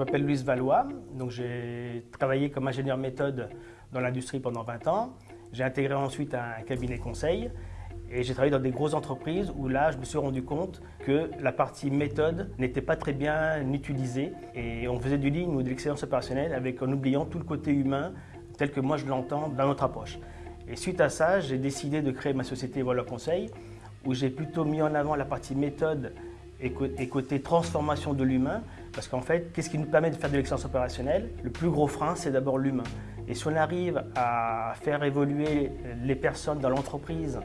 m'appelle Louise Valois, donc j'ai travaillé comme ingénieur méthode dans l'industrie pendant 20 ans. J'ai intégré ensuite un cabinet conseil et j'ai travaillé dans des grosses entreprises où là, je me suis rendu compte que la partie méthode n'était pas très bien utilisée et on faisait du ligne ou de l'excellence opérationnelle avec, en oubliant tout le côté humain tel que moi je l'entends dans notre approche. Et suite à ça, j'ai décidé de créer ma société Voilà Conseil où j'ai plutôt mis en avant la partie méthode et côté transformation de l'humain, parce qu'en fait, qu'est-ce qui nous permet de faire de l'excellence opérationnelle? Le plus gros frein, c'est d'abord l'humain. Et si on arrive à faire évoluer les personnes dans l'entreprise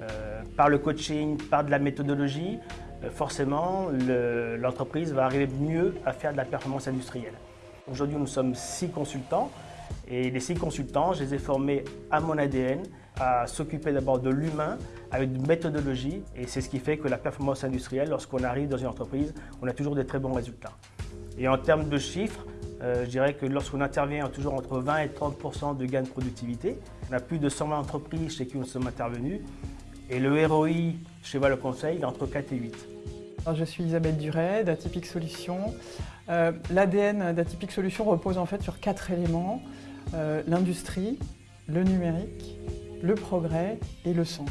euh, par le coaching, par de la méthodologie, euh, forcément, l'entreprise va arriver mieux à faire de la performance industrielle. Aujourd'hui, nous sommes six consultants et les six consultants, je les ai formés à mon ADN, à s'occuper d'abord de l'humain avec une méthodologie et c'est ce qui fait que la performance industrielle, lorsqu'on arrive dans une entreprise, on a toujours des très bons résultats. Et en termes de chiffres, euh, je dirais que lorsqu'on intervient, on a toujours entre 20 et 30% de gains de productivité. On a plus de 120 entreprises chez qui nous sommes intervenus et le ROI chez Valeur Conseil est entre 4 et 8. je suis Isabelle Duret d'Atypique Solutions. Euh, L'ADN d'Atypique Solutions repose en fait sur quatre éléments. Euh, l'industrie, le numérique, le progrès et le sens.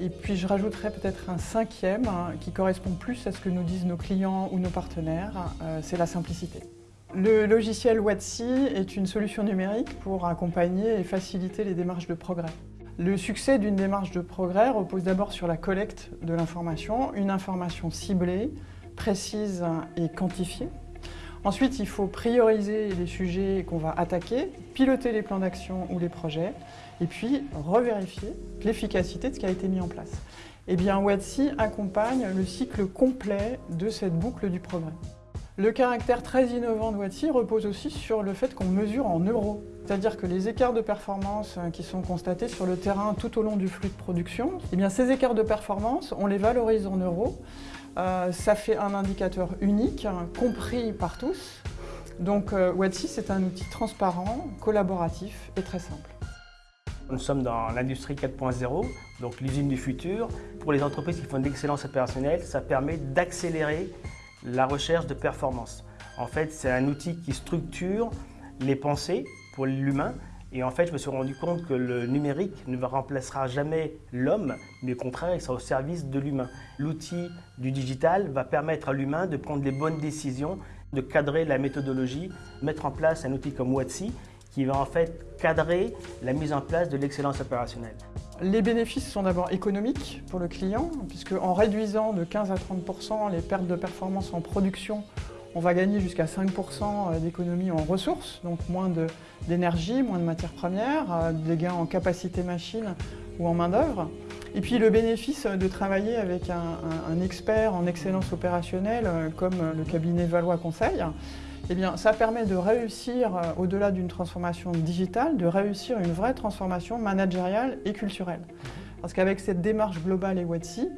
Et puis je rajouterais peut-être un cinquième hein, qui correspond plus à ce que nous disent nos clients ou nos partenaires, euh, c'est la simplicité. Le logiciel Watsi est une solution numérique pour accompagner et faciliter les démarches de progrès. Le succès d'une démarche de progrès repose d'abord sur la collecte de l'information, une information ciblée, précise et quantifiée, Ensuite, il faut prioriser les sujets qu'on va attaquer, piloter les plans d'action ou les projets, et puis revérifier l'efficacité de ce qui a été mis en place. Eh bien, WATSI accompagne le cycle complet de cette boucle du progrès. Le caractère très innovant de WATSI repose aussi sur le fait qu'on mesure en euros. C'est-à-dire que les écarts de performance euh, qui sont constatés sur le terrain tout au long du flux de production, eh bien ces écarts de performance, on les valorise en euros ça fait un indicateur unique, compris par tous. Donc euh, c'est un outil transparent, collaboratif et très simple. Nous sommes dans l'industrie 4.0, donc l'usine du futur. Pour les entreprises qui font de l'excellence opérationnelle, ça permet d'accélérer la recherche de performance. En fait, c'est un outil qui structure les pensées pour l'humain et en fait, je me suis rendu compte que le numérique ne remplacera jamais l'homme, mais au contraire, il sera au service de l'humain. L'outil du digital va permettre à l'humain de prendre les bonnes décisions, de cadrer la méthodologie, mettre en place un outil comme Watsi qui va en fait cadrer la mise en place de l'excellence opérationnelle. Les bénéfices sont d'abord économiques pour le client, puisque en réduisant de 15 à 30% les pertes de performance en production on va gagner jusqu'à 5% euh, d'économie en ressources, donc moins d'énergie, moins de matières premières, euh, des gains en capacité machine ou en main d'œuvre. Et puis le bénéfice de travailler avec un, expert en excellence opérationnelle euh, comme le cabinet Valois Conseil, eh bien, ça permet de réussir, au-delà d'une transformation digitale, de réussir une vraie transformation managériale et culturelle. Parce qu'avec cette démarche globale et WATSI,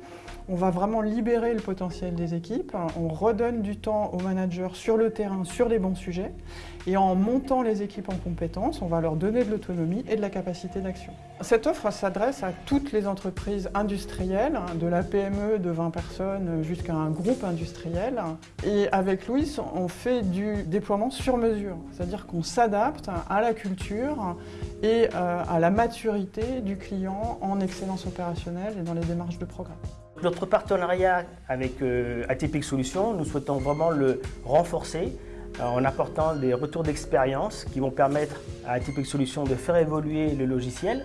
on va vraiment libérer le potentiel des équipes, on redonne du temps aux managers sur le terrain, sur les bons sujets, et en montant les équipes en compétences, on va leur donner de l'autonomie et de la capacité d'action. Cette offre s'adresse à toutes les entreprises industrielles, de la PME de 20 personnes jusqu'à un groupe industriel. Et avec Louis, on fait du déploiement sur mesure, c'est-à-dire qu'on s'adapte à la culture et euh, à la maturité du client en excellence opérationnelle et dans les démarches de programme. Notre partenariat avec euh, Solutions, nous souhaitons vraiment le renforcer euh, en apportant des retours d'expérience qui vont permettre à Atypic Solutions de faire évoluer le logiciel.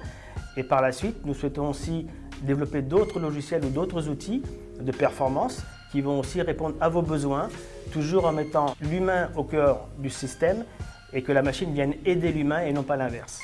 Et par la suite, nous souhaitons aussi développer d'autres logiciels ou d'autres outils de performance qui vont aussi répondre à vos besoins, toujours en mettant l'humain au cœur du système et que la machine vienne aider l'humain et non pas l'inverse.